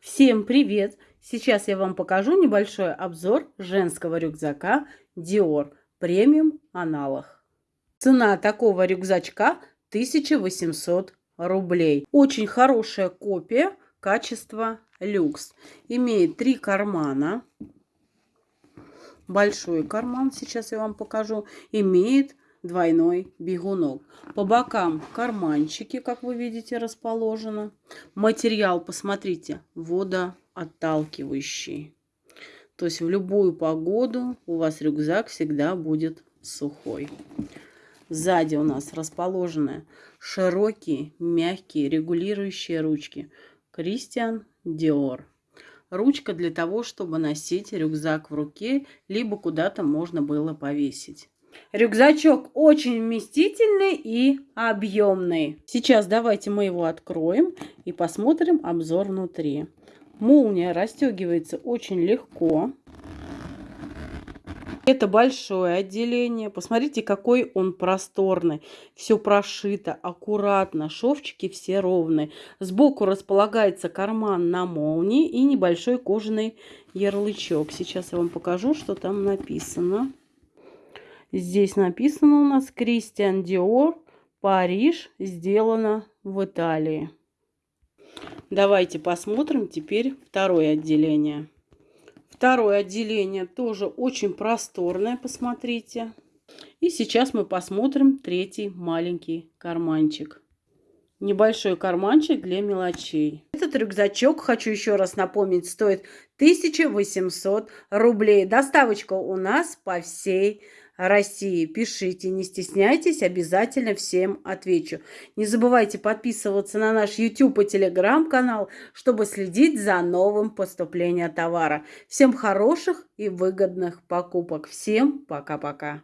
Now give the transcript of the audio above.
Всем привет! Сейчас я вам покажу небольшой обзор женского рюкзака Dior премиум аналог. Цена такого рюкзачка 1800 рублей. Очень хорошая копия, качество люкс. Имеет три кармана. Большой карман, сейчас я вам покажу. Имеет двойной бегунок. По бокам карманчики, как вы видите, расположены. Материал, посмотрите, водоотталкивающий. То есть в любую погоду у вас рюкзак всегда будет сухой. Сзади у нас расположены широкие, мягкие, регулирующие ручки. Кристиан Диор. Ручка для того, чтобы носить рюкзак в руке, либо куда-то можно было повесить. Рюкзачок очень вместительный и объемный. Сейчас давайте мы его откроем и посмотрим обзор внутри. Молния расстегивается очень легко. Это большое отделение. Посмотрите, какой он просторный. Все прошито аккуратно. Шовчики все ровные. Сбоку располагается карман на молнии и небольшой кожаный ярлычок. Сейчас я вам покажу, что там написано. Здесь написано у нас Кристиан Диор, Париж, сделано в Италии. Давайте посмотрим теперь второе отделение. Второе отделение тоже очень просторное, посмотрите. И сейчас мы посмотрим третий маленький карманчик. Небольшой карманчик для мелочей. Этот рюкзачок, хочу еще раз напомнить, стоит 1800 рублей. Доставочка у нас по всей России. Пишите, не стесняйтесь, обязательно всем отвечу. Не забывайте подписываться на наш YouTube и Telegram канал, чтобы следить за новым поступлением товара. Всем хороших и выгодных покупок. Всем пока-пока.